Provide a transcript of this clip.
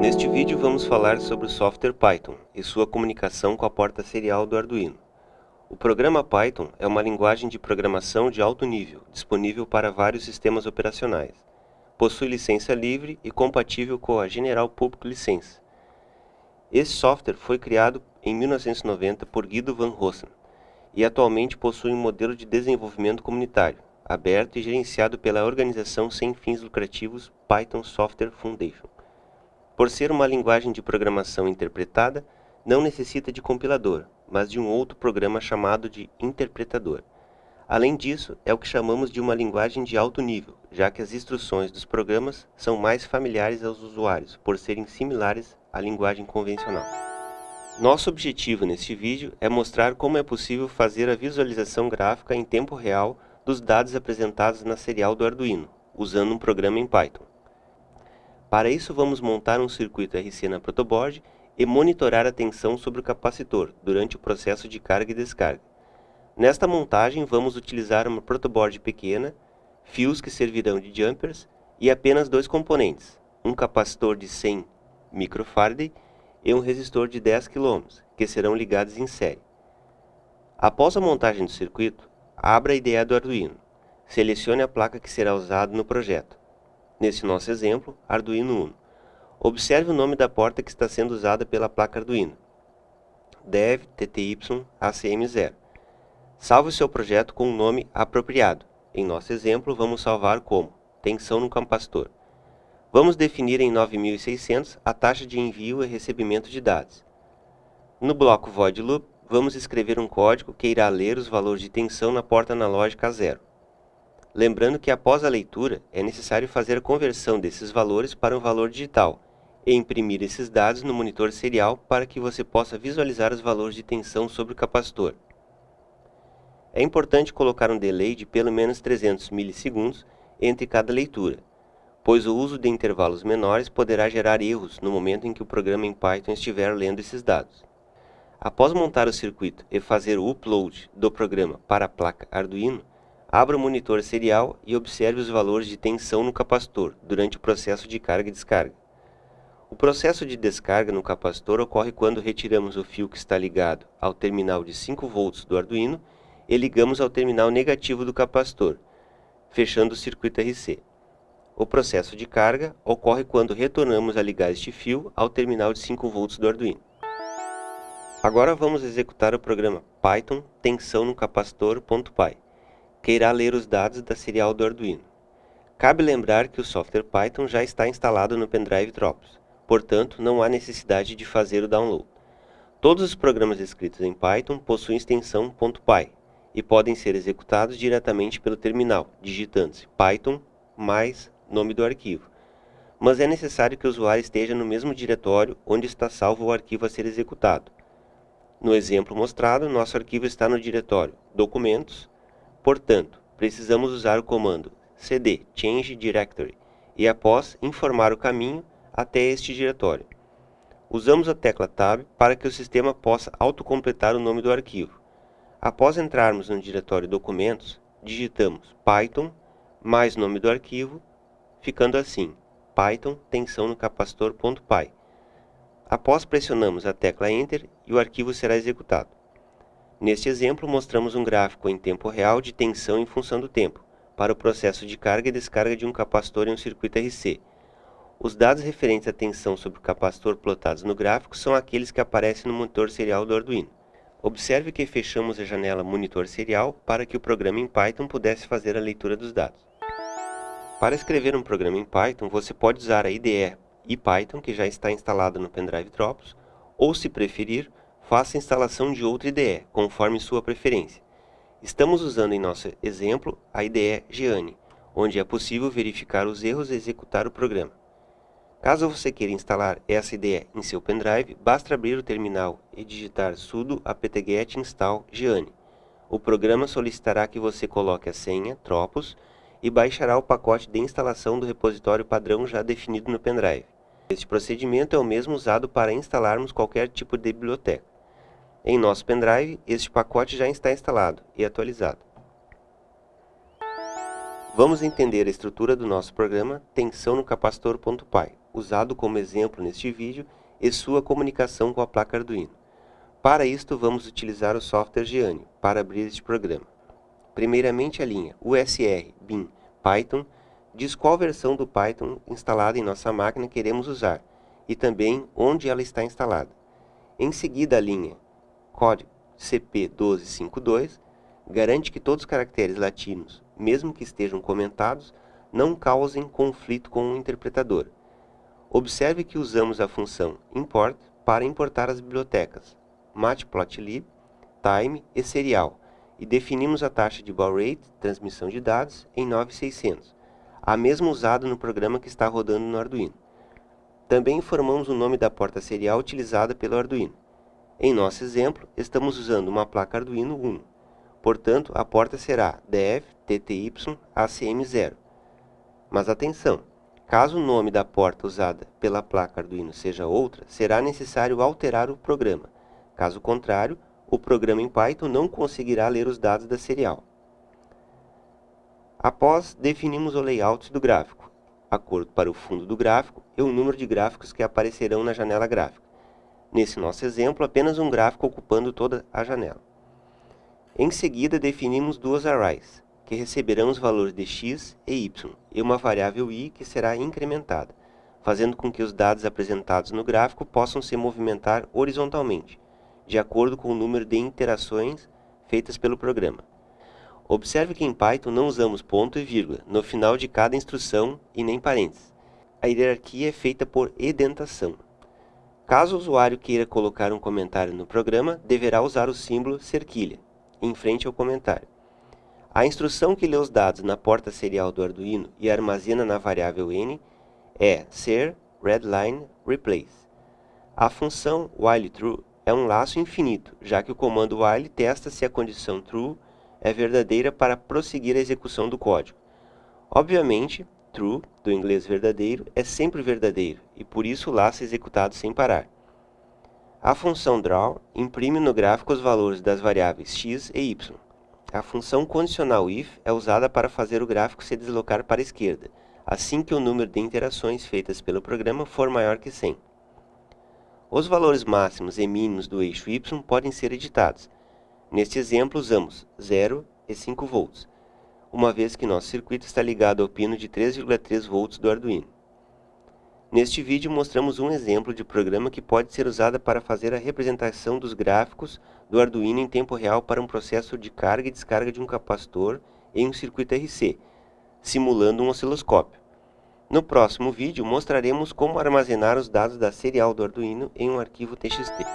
Neste vídeo vamos falar sobre o software Python e sua comunicação com a porta serial do Arduino. O programa Python é uma linguagem de programação de alto nível, disponível para vários sistemas operacionais. Possui licença livre e compatível com a General Public License. Esse software foi criado em 1990 por Guido van Rossum e atualmente possui um modelo de desenvolvimento comunitário, aberto e gerenciado pela organização sem fins lucrativos Python Software Foundation. Por ser uma linguagem de programação interpretada, não necessita de compilador, mas de um outro programa chamado de interpretador. Além disso, é o que chamamos de uma linguagem de alto nível, já que as instruções dos programas são mais familiares aos usuários, por serem similares à linguagem convencional. Nosso objetivo neste vídeo é mostrar como é possível fazer a visualização gráfica em tempo real dos dados apresentados na serial do Arduino, usando um programa em Python. Para isso, vamos montar um circuito RC na protoboard e monitorar a tensão sobre o capacitor durante o processo de carga e descarga. Nesta montagem, vamos utilizar uma protoboard pequena, fios que servirão de jumpers e apenas dois componentes, um capacitor de 100 microfarad e um resistor de 10 kΩ, que serão ligados em série. Após a montagem do circuito, abra a IDE do Arduino. Selecione a placa que será usada no projeto. Nesse nosso exemplo, Arduino Uno. Observe o nome da porta que está sendo usada pela placa Arduino. Dev TTY ACM0. Salve o seu projeto com um nome apropriado. Em nosso exemplo, vamos salvar como tensão no capacitor. Vamos definir em 9600 a taxa de envio e recebimento de dados. No bloco void loop, vamos escrever um código que irá ler os valores de tensão na porta analógica zero. Lembrando que após a leitura, é necessário fazer a conversão desses valores para um valor digital e imprimir esses dados no monitor serial para que você possa visualizar os valores de tensão sobre o capacitor. É importante colocar um delay de pelo menos 300 milissegundos entre cada leitura, pois o uso de intervalos menores poderá gerar erros no momento em que o programa em Python estiver lendo esses dados. Após montar o circuito e fazer o upload do programa para a placa Arduino, Abra o monitor serial e observe os valores de tensão no capacitor durante o processo de carga e descarga. O processo de descarga no capacitor ocorre quando retiramos o fio que está ligado ao terminal de 5 volts do Arduino e ligamos ao terminal negativo do capacitor, fechando o circuito RC. O processo de carga ocorre quando retornamos a ligar este fio ao terminal de 5 volts do Arduino. Agora vamos executar o programa Python tensão no capacitor.py que irá ler os dados da serial do Arduino. Cabe lembrar que o software Python já está instalado no pendrive Tropos, portanto não há necessidade de fazer o download. Todos os programas escritos em Python possuem extensão .py e podem ser executados diretamente pelo terminal, digitando-se python mais nome do arquivo. Mas é necessário que o usuário esteja no mesmo diretório onde está salvo o arquivo a ser executado. No exemplo mostrado, nosso arquivo está no diretório Documentos, Portanto, precisamos usar o comando cd change directory e após informar o caminho até este diretório. Usamos a tecla Tab para que o sistema possa autocompletar o nome do arquivo. Após entrarmos no diretório Documentos, digitamos Python mais nome do arquivo, ficando assim, Python tensão no capacitor.py. Após pressionamos a tecla Enter e o arquivo será executado. Neste exemplo, mostramos um gráfico em tempo real de tensão em função do tempo, para o processo de carga e descarga de um capacitor em um circuito RC. Os dados referentes à tensão sobre o capacitor plotados no gráfico são aqueles que aparecem no monitor serial do Arduino. Observe que fechamos a janela Monitor Serial para que o programa em Python pudesse fazer a leitura dos dados. Para escrever um programa em Python, você pode usar a IDE IPython, que já está instalada no pendrive Tropos, ou, se preferir, faça a instalação de outra IDE, conforme sua preferência. Estamos usando em nosso exemplo a IDE Geane, onde é possível verificar os erros e executar o programa. Caso você queira instalar essa IDE em seu pendrive, basta abrir o terminal e digitar sudo apt-get install Geane. O programa solicitará que você coloque a senha Tropos e baixará o pacote de instalação do repositório padrão já definido no pendrive. Este procedimento é o mesmo usado para instalarmos qualquer tipo de biblioteca. Em nosso pendrive, este pacote já está instalado e atualizado. Vamos entender a estrutura do nosso programa tensão no capacitor.py, usado como exemplo neste vídeo, e sua comunicação com a placa Arduino. Para isto, vamos utilizar o software Geanio para abrir este programa. Primeiramente, a linha USR bin Python diz qual versão do Python instalada em nossa máquina queremos usar e também onde ela está instalada. Em seguida, a linha código CP1252 garante que todos os caracteres latinos, mesmo que estejam comentados, não causem conflito com o interpretador. Observe que usamos a função import para importar as bibliotecas matplotlib, time e serial e definimos a taxa de baud rate, transmissão de dados, em 9600, a mesma usada no programa que está rodando no Arduino. Também informamos o nome da porta serial utilizada pelo Arduino. Em nosso exemplo, estamos usando uma placa Arduino Uno. Portanto, a porta será DF-TTY-ACM0. Mas atenção! Caso o nome da porta usada pela placa Arduino seja outra, será necessário alterar o programa. Caso contrário, o programa em Python não conseguirá ler os dados da serial. Após, definimos o layout do gráfico, acordo para o fundo do gráfico e o número de gráficos que aparecerão na janela gráfica. Nesse nosso exemplo, apenas um gráfico ocupando toda a janela. Em seguida, definimos duas arrays, que receberão os valores de x e y, e uma variável i que será incrementada, fazendo com que os dados apresentados no gráfico possam se movimentar horizontalmente, de acordo com o número de interações feitas pelo programa. Observe que em Python não usamos ponto e vírgula no final de cada instrução e nem parênteses. A hierarquia é feita por edentação. Caso o usuário queira colocar um comentário no programa, deverá usar o símbolo cerquilha, em frente ao comentário. A instrução que lê os dados na porta serial do Arduino e armazena na variável n é ser readline replace. A função whileTrue é um laço infinito, já que o comando while testa se a condição true é verdadeira para prosseguir a execução do código. Obviamente, true, do inglês verdadeiro, é sempre verdadeiro, e por isso o laço é executado sem parar. A função draw imprime no gráfico os valores das variáveis x e y. A função condicional if é usada para fazer o gráfico se deslocar para a esquerda, assim que o número de interações feitas pelo programa for maior que 100. Os valores máximos e mínimos do eixo y podem ser editados. Neste exemplo, usamos 0 e 5 volts, uma vez que nosso circuito está ligado ao pino de 3,3 volts do Arduino. Neste vídeo mostramos um exemplo de programa que pode ser usado para fazer a representação dos gráficos do Arduino em tempo real para um processo de carga e descarga de um capacitor em um circuito RC, simulando um osciloscópio. No próximo vídeo mostraremos como armazenar os dados da serial do Arduino em um arquivo TXT.